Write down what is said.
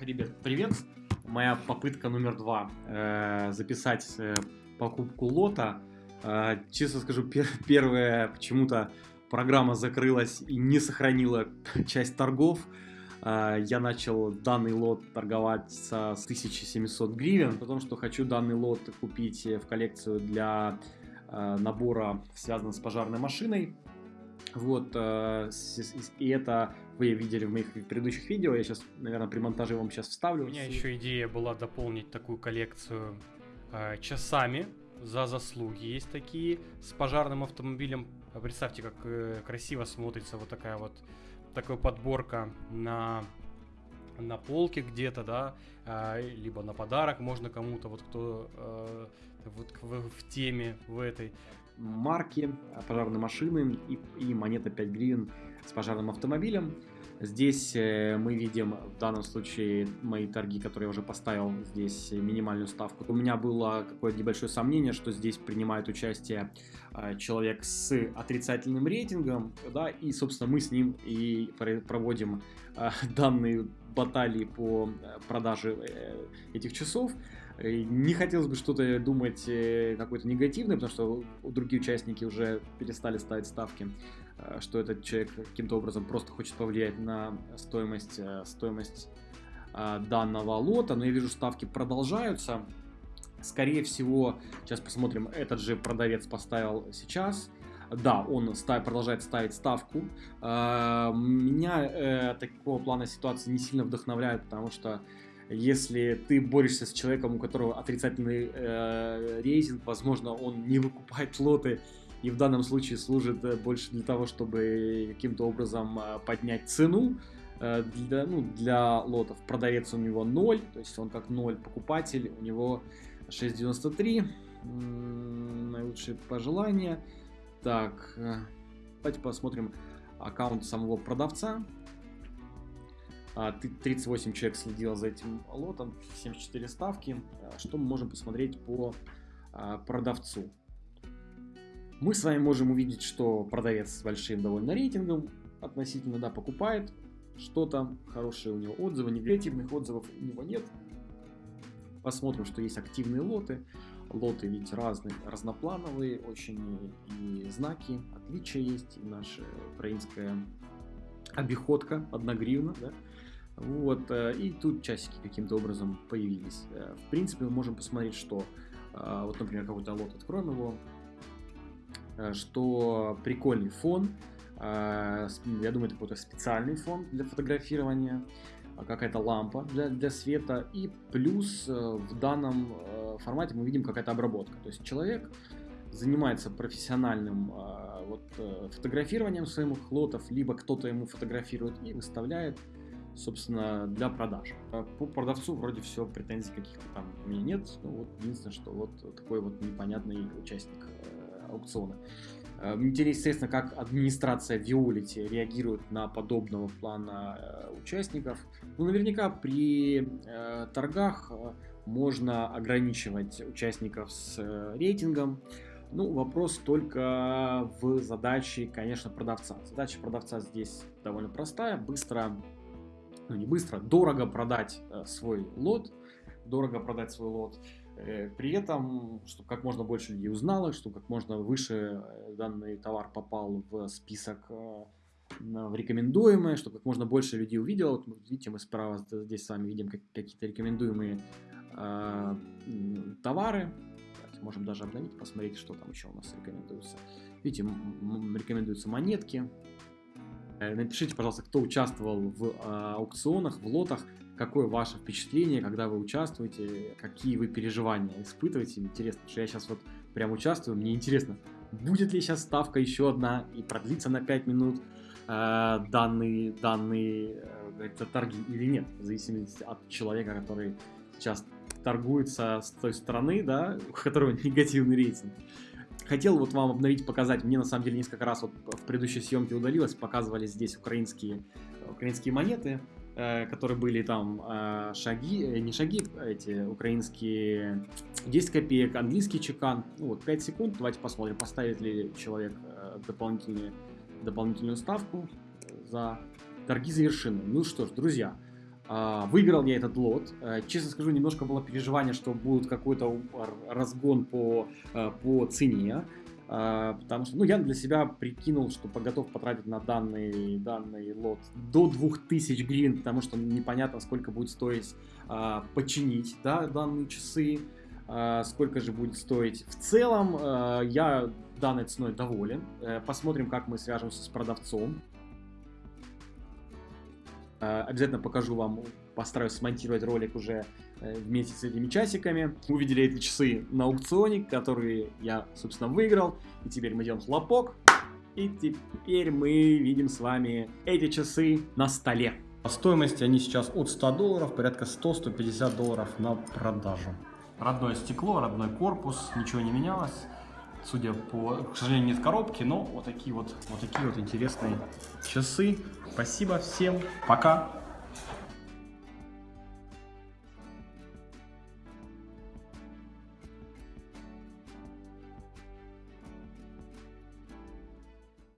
Ребят, привет! Моя попытка номер два э, записать э, покупку лота. Э, честно скажу, пер первая почему-то программа закрылась и не сохранила часть торгов. Э, я начал данный лот торговать с 1700 гривен, потому что хочу данный лот купить в коллекцию для э, набора, связанного с пожарной машиной. Вот, э, и это вы видели в моих предыдущих видео. Я сейчас, наверное, при монтаже вам сейчас вставлю. У меня еще идея была дополнить такую коллекцию э, часами за заслуги. Есть такие с пожарным автомобилем. Представьте, как э, красиво смотрится вот такая вот такая подборка на на полке где-то, да, э, либо на подарок можно кому-то, вот кто вот в, в теме в этой марки пожарной машины и, и монета 5 гривен с пожарным автомобилем. Здесь э, мы видим в данном случае мои торги, которые я уже поставил здесь минимальную ставку. У меня было какое-то небольшое сомнение, что здесь принимает участие э, человек с отрицательным рейтингом, да, и, собственно, мы с ним и проводим э, данные баталии по продаже этих часов. Не хотелось бы что-то думать какое-то негативное, потому что другие участники уже перестали ставить ставки. Э, что этот человек каким-то образом просто хочет повлиять на стоимость, э, стоимость э, данного лота, но я вижу, ставки продолжаются. Скорее всего, сейчас посмотрим, этот же продавец поставил сейчас. Да, он ставит, продолжает ставить ставку. Меня такого плана ситуации не сильно вдохновляет, потому что если ты борешься с человеком, у которого отрицательный э, рейтинг, возможно, он не выкупает лоты и в данном случае служит э, больше для того, чтобы каким-то образом э, поднять цену э, для, ну, для лотов. Продавец у него 0, то есть он как 0 покупатель, у него 6.93. Наилучшие пожелания. Так, давайте посмотрим аккаунт самого продавца. 38 а, человек следил за этим лотом, 74 ставки. Что мы можем посмотреть по продавцу? Мы с вами можем увидеть, что продавец с большим довольно рейтингом относительно, да, покупает что-то, хорошие у него отзывы, негативных отзывов у него нет. Посмотрим, что есть активные лоты. Лоты ведь разные, разноплановые, очень и знаки, отличия есть, и наша украинская обиходка, одна гривна, да. Вот, э, и тут часики каким-то образом появились. Э, в принципе, мы можем посмотреть, что, э, вот, например, какой-то лот, откроем его, что прикольный фон. Я думаю, это какой-то специальный фон для фотографирования, а какая-то лампа для, для света. И плюс в данном формате мы видим какая-то обработка. То есть человек занимается профессиональным вот, фотографированием своих лотов, либо кто-то ему фотографирует и выставляет собственно, для продаж. По продавцу вроде все, претензий каких-то там у меня нет. Ну, вот единственное, что вот такой вот непонятный участник аукциона. Э, интересно, естественно, как администрация Виолити реагирует на подобного плана э, участников. Ну, наверняка при э, торгах э, можно ограничивать участников с э, рейтингом. Ну, вопрос только в задаче, конечно, продавца. Задача продавца здесь довольно простая. Быстро, ну не быстро, дорого продать э, свой лот. Дорого продать свой лот. Э, при этом, чтобы как можно больше людей узнало, чтобы как можно выше э, данный товар попал в список в рекомендуемые, чтобы как можно больше людей увидело. Вот, видите, мы справа здесь с вами видим какие-то рекомендуемые э, товары. Можем даже обновить, посмотреть, что там еще у нас рекомендуется. Видите, рекомендуются монетки. Напишите, пожалуйста, кто участвовал в э, аукционах, в лотах, какое ваше впечатление, когда вы участвуете, какие вы переживания испытываете. Интересно, что я сейчас вот прям участвую, мне интересно, будет ли сейчас ставка еще одна и продлится на 5 минут э, данные, данные э, торги или нет, в зависимости от человека, который сейчас торгуется с той стороны, да, у которого негативный рейтинг. Хотел вот вам обновить, показать, мне на самом деле несколько раз вот в предыдущей съемке удалилось, показывали здесь украинские, украинские монеты, Э, которые были там э, шаги, э, не шаги, эти украинские 10 копеек, английский чекан. Ну вот 5 секунд, давайте посмотрим, поставит ли человек дополнительную, дополнительную ставку за торги завершены. Ну что ж, друзья, А, выиграл я этот лот. А, честно скажу, немножко было переживание, что будет какой-то разгон по, а, по цене. Потому что ну, я для себя прикинул, что готов потратить на данный, данный лот до 2000 гривен, потому что непонятно, сколько будет стоить починить да, данные часы, сколько же будет стоить. В целом, я данной ценой доволен. Э, посмотрим, как мы свяжемся с продавцом. Э, обязательно покажу вам, постараюсь смонтировать ролик уже э, вместе с этими часиками. Увидели эти часы на аукционе, которые я, собственно, выиграл. И теперь мы делаем хлопок. И теперь мы видим с вами эти часы на столе. По стоимости они сейчас от 100 долларов, порядка 100-150 долларов на продажу. Родное стекло, родной корпус, ничего не менялось. Судя по, к сожалению, нет коробки, но вот такие вот, вот такие вот интересные часы. Спасибо всем. Пока.